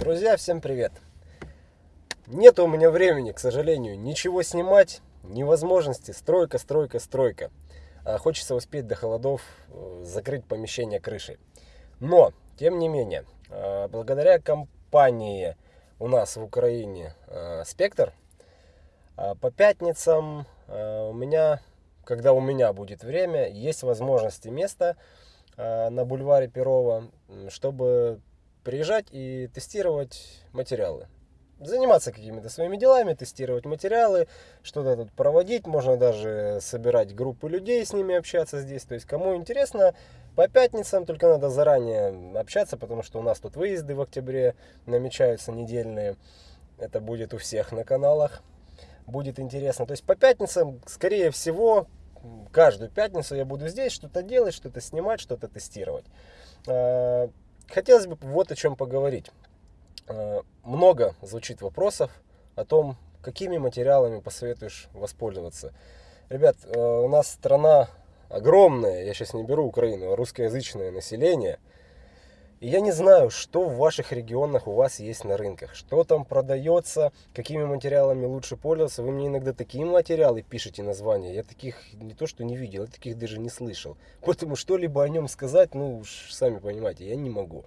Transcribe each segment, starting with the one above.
Друзья, всем привет! Нет у меня времени, к сожалению, ничего снимать, невозможности, стройка, стройка, стройка. А хочется успеть до холодов э, закрыть помещение крышей. Но, тем не менее, э, благодаря компании у нас в Украине э, Спектр, по пятницам у меня, когда у меня будет время, есть возможность и место на бульваре Перова, чтобы приезжать и тестировать материалы. Заниматься какими-то своими делами, тестировать материалы, что-то тут проводить, можно даже собирать группы людей, с ними общаться здесь. То есть, кому интересно, по пятницам только надо заранее общаться, потому что у нас тут выезды в октябре намечаются недельные. Это будет у всех на каналах. Будет интересно. То есть по пятницам, скорее всего, каждую пятницу я буду здесь что-то делать, что-то снимать, что-то тестировать. Хотелось бы вот о чем поговорить. Э, много звучит вопросов о том, какими материалами посоветуешь воспользоваться. Ребят, э, у нас страна огромная, я сейчас не беру Украину, а русскоязычное население – и я не знаю, что в ваших регионах у вас есть на рынках, что там продается, какими материалами лучше пользоваться. Вы мне иногда такие материалы пишете названия, я таких не то что не видел, я таких даже не слышал. Поэтому что-либо о нем сказать, ну уж сами понимаете, я не могу.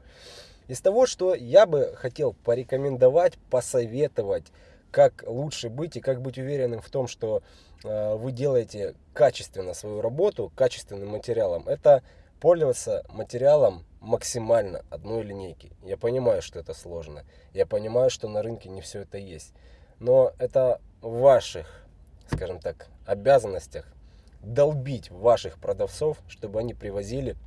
Из того, что я бы хотел порекомендовать, посоветовать, как лучше быть и как быть уверенным в том, что э, вы делаете качественно свою работу, качественным материалом, это пользоваться материалом максимально одной линейки. Я понимаю, что это сложно. Я понимаю, что на рынке не все это есть. Но это в ваших, скажем так, обязанностях долбить ваших продавцов, чтобы они привозили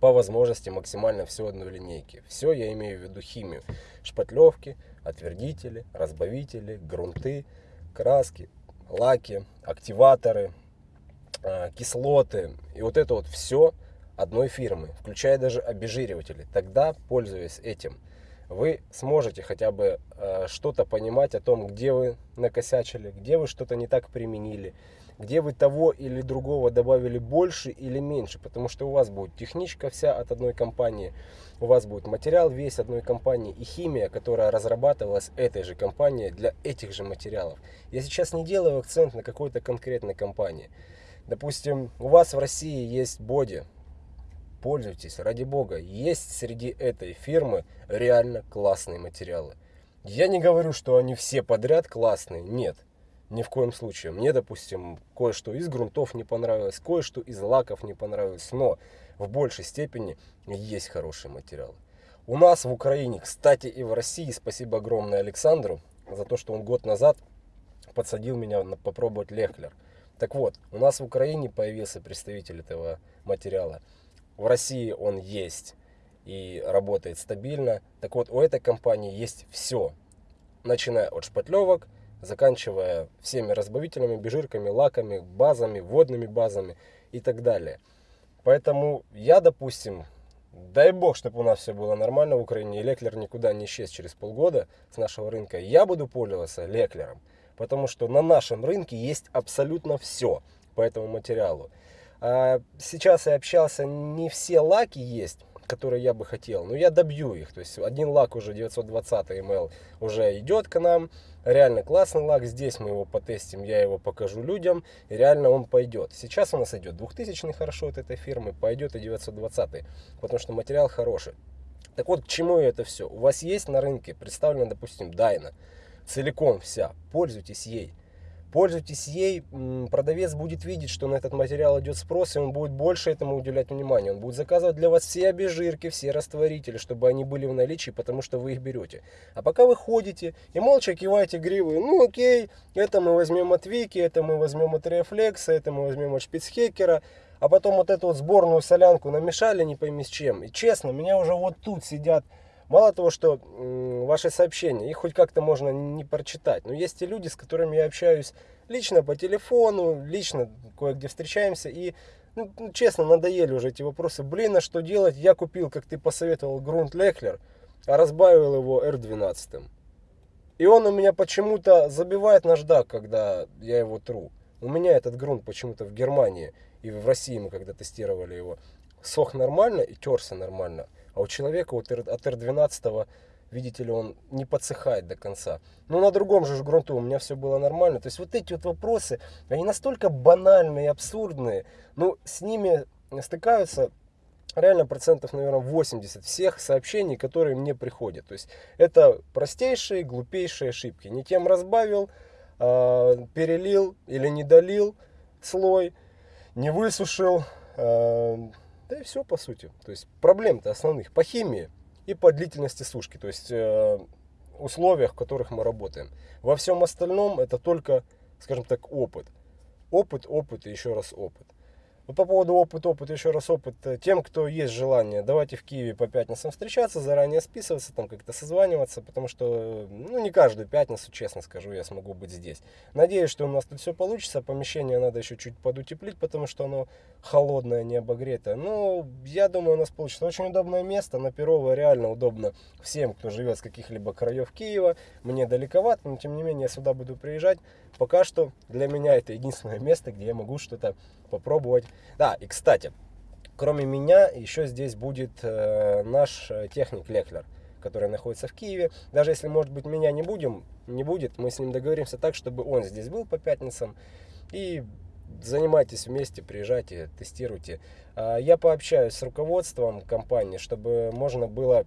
по возможности максимально все одной линейки. Все я имею в виду химию. Шпатлевки, отвердители, разбавители, грунты, краски, лаки, активаторы, а, кислоты. И вот это вот все одной фирмы, включая даже обезжириватели. Тогда, пользуясь этим, вы сможете хотя бы э, что-то понимать о том, где вы накосячили, где вы что-то не так применили, где вы того или другого добавили больше или меньше, потому что у вас будет техничка вся от одной компании, у вас будет материал весь одной компании и химия, которая разрабатывалась этой же компанией для этих же материалов. Я сейчас не делаю акцент на какой-то конкретной компании. Допустим, у вас в России есть боди, пользуйтесь, ради бога. Есть среди этой фирмы реально классные материалы. Я не говорю, что они все подряд классные, нет. Ни в коем случае. Мне, допустим, кое-что из грунтов не понравилось, кое-что из лаков не понравилось, но в большей степени есть хорошие материалы. У нас в Украине, кстати, и в России, спасибо огромное Александру за то, что он год назад подсадил меня на попробовать Лехлер. Так вот, у нас в Украине появился представитель этого материала. В России он есть и работает стабильно. Так вот, у этой компании есть все. Начиная от шпатлевок, заканчивая всеми разбавителями, бежирками, лаками, базами, водными базами и так далее. Поэтому я, допустим, дай бог, чтобы у нас все было нормально в Украине, и Леклер никуда не исчез через полгода с нашего рынка, я буду пользоваться Леклером. Потому что на нашем рынке есть абсолютно все по этому материалу. А, сейчас я общался, не все лаки есть, которые я бы хотел, но я добью их. То есть один лак уже 920 ml уже идет к нам. Реально классный лак. Здесь мы его потестим, я его покажу людям. И реально он пойдет. Сейчас у нас идет 2000 хорошо от этой фирмы, пойдет и 920, потому что материал хороший. Так вот, к чему это все? У вас есть на рынке представлена, допустим, Дайна. Целиком вся. Пользуйтесь ей. Пользуйтесь ей, продавец будет видеть, что на этот материал идет спрос, и он будет больше этому уделять внимание. Он будет заказывать для вас все обезжирки, все растворители, чтобы они были в наличии, потому что вы их берете. А пока вы ходите и молча киваете гривы, ну окей, это мы возьмем от Вики, это мы возьмем от Reflex, это мы возьмем от Шпицхекера, а потом вот эту вот сборную солянку намешали не пойми с чем. И честно, меня уже вот тут сидят Мало того, что ваши сообщения, их хоть как-то можно не прочитать, но есть и люди, с которыми я общаюсь лично по телефону, лично кое-где встречаемся, и, ну, ну, честно, надоели уже эти вопросы. Блин, а что делать? Я купил, как ты посоветовал, грунт Лехлер, а разбавил его R12. И он у меня почему-то забивает наждак, когда я его тру. У меня этот грунт почему-то в Германии и в России мы когда тестировали его, сох нормально и терся нормально. А у человека вот от R12 видите ли, он не подсыхает до конца. Но на другом же грунту у меня все было нормально. То есть вот эти вот вопросы, они настолько банальные и абсурдные, но с ними стыкаются реально процентов, наверное, 80 всех сообщений, которые мне приходят. То есть это простейшие, глупейшие ошибки. Не тем разбавил, э, перелил или не долил слой, не высушил. Да и все по сути. То есть проблем-то основных по химии и по длительности сушки. То есть э, условиях, в которых мы работаем. Во всем остальном это только, скажем так, опыт. Опыт, опыт и еще раз опыт. Ну, по поводу опыта, опыт, еще раз опыт. Э, тем, кто есть желание, давайте в Киеве по пятницам встречаться, заранее списываться, там как-то созваниваться, потому что, ну, не каждую пятницу, честно скажу, я смогу быть здесь. Надеюсь, что у нас тут все получится. Помещение надо еще чуть подутеплить, потому что оно холодное, не обогретое. Но я думаю, у нас получится очень удобное место. На Перово реально удобно всем, кто живет с каких-либо краев Киева. Мне далековато, но тем не менее я сюда буду приезжать. Пока что для меня это единственное место, где я могу что-то попробовать. Да, и кстати, кроме меня еще здесь будет э, наш э, техник Леклер, который находится в Киеве. Даже если, может быть, меня не будем, не будет, мы с ним договоримся так, чтобы он здесь был по пятницам. И занимайтесь вместе, приезжайте, тестируйте. А, я пообщаюсь с руководством компании, чтобы можно было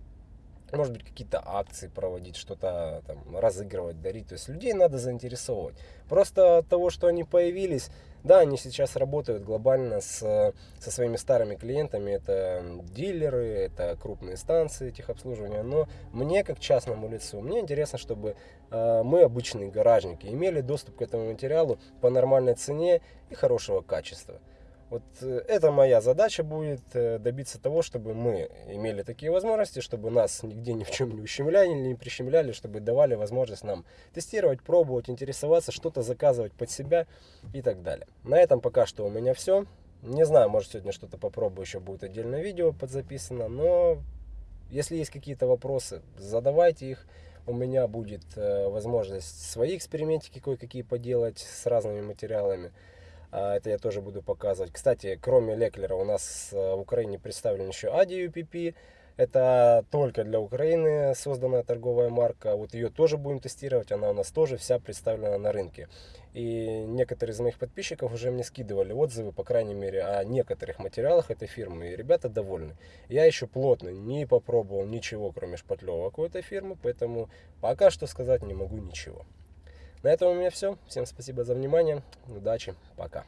может быть, какие-то акции проводить, что-то там разыгрывать, дарить. То есть людей надо заинтересовывать. Просто от того, что они появились, да, они сейчас работают глобально с, со своими старыми клиентами. Это дилеры, это крупные станции техобслуживания. Но мне, как частному лицу, мне интересно, чтобы э, мы, обычные гаражники, имели доступ к этому материалу по нормальной цене и хорошего качества. Вот э, это моя задача будет э, добиться того, чтобы мы имели такие возможности, чтобы нас нигде ни в чем не ущемляли, не прищемляли, чтобы давали возможность нам тестировать, пробовать, интересоваться, что-то заказывать под себя и так далее. На этом пока что у меня все. Не знаю, может сегодня что-то попробую, еще будет отдельное видео подзаписано, но если есть какие-то вопросы, задавайте их. У меня будет э, возможность свои экспериментики кое-какие поделать с разными материалами. А, это я тоже буду показывать. Кстати, кроме Леклера у нас э, в Украине представлен еще Adi UPP. Это только для Украины созданная торговая марка. Вот ее тоже будем тестировать. Она у нас тоже вся представлена на рынке. И некоторые из моих подписчиков уже мне скидывали отзывы, по крайней мере, о некоторых материалах этой фирмы. И ребята довольны. Я еще плотно не попробовал ничего, кроме шпатлевок у этой фирмы. Поэтому пока что сказать не могу ничего. На этом у меня все. Всем спасибо за внимание. Удачи. Пока.